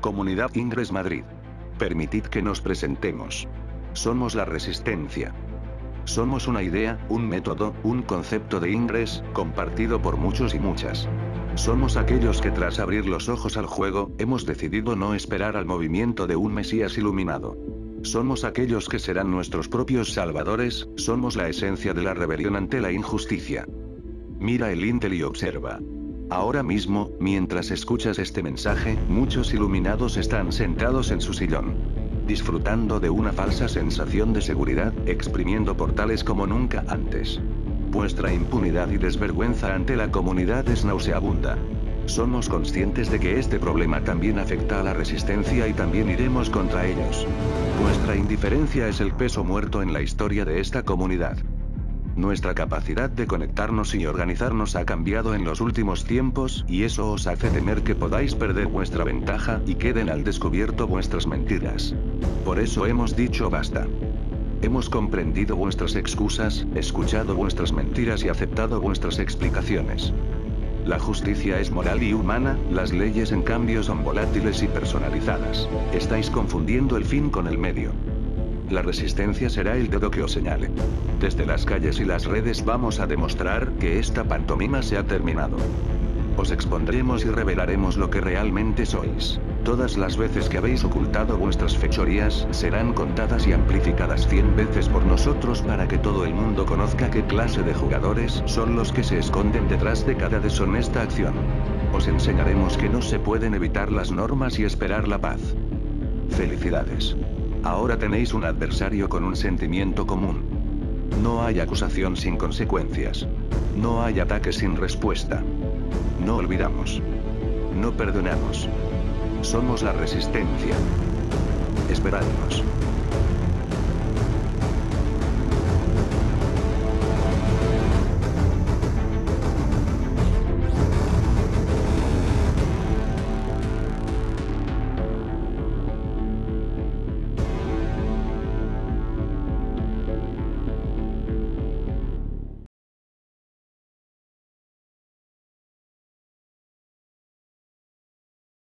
Comunidad Ingres Madrid. Permitid que nos presentemos. Somos la resistencia. Somos una idea, un método, un concepto de Ingres, compartido por muchos y muchas. Somos aquellos que tras abrir los ojos al juego, hemos decidido no esperar al movimiento de un Mesías iluminado. Somos aquellos que serán nuestros propios salvadores, somos la esencia de la rebelión ante la injusticia. Mira el Intel y observa. Ahora mismo, mientras escuchas este mensaje, muchos iluminados están sentados en su sillón. Disfrutando de una falsa sensación de seguridad, exprimiendo portales como nunca antes. Vuestra impunidad y desvergüenza ante la comunidad es nauseabunda. Somos conscientes de que este problema también afecta a la resistencia y también iremos contra ellos. Nuestra indiferencia es el peso muerto en la historia de esta comunidad. Nuestra capacidad de conectarnos y organizarnos ha cambiado en los últimos tiempos, y eso os hace temer que podáis perder vuestra ventaja, y queden al descubierto vuestras mentiras. Por eso hemos dicho basta. Hemos comprendido vuestras excusas, escuchado vuestras mentiras y aceptado vuestras explicaciones. La justicia es moral y humana, las leyes en cambio son volátiles y personalizadas. Estáis confundiendo el fin con el medio. La resistencia será el dedo que os señale. Desde las calles y las redes vamos a demostrar que esta pantomima se ha terminado. Os expondremos y revelaremos lo que realmente sois. Todas las veces que habéis ocultado vuestras fechorías serán contadas y amplificadas 100 veces por nosotros para que todo el mundo conozca qué clase de jugadores son los que se esconden detrás de cada deshonesta acción. Os enseñaremos que no se pueden evitar las normas y esperar la paz. Felicidades. Ahora tenéis un adversario con un sentimiento común. No hay acusación sin consecuencias. No hay ataque sin respuesta. No olvidamos. No perdonamos. Somos la resistencia. Esperadnos.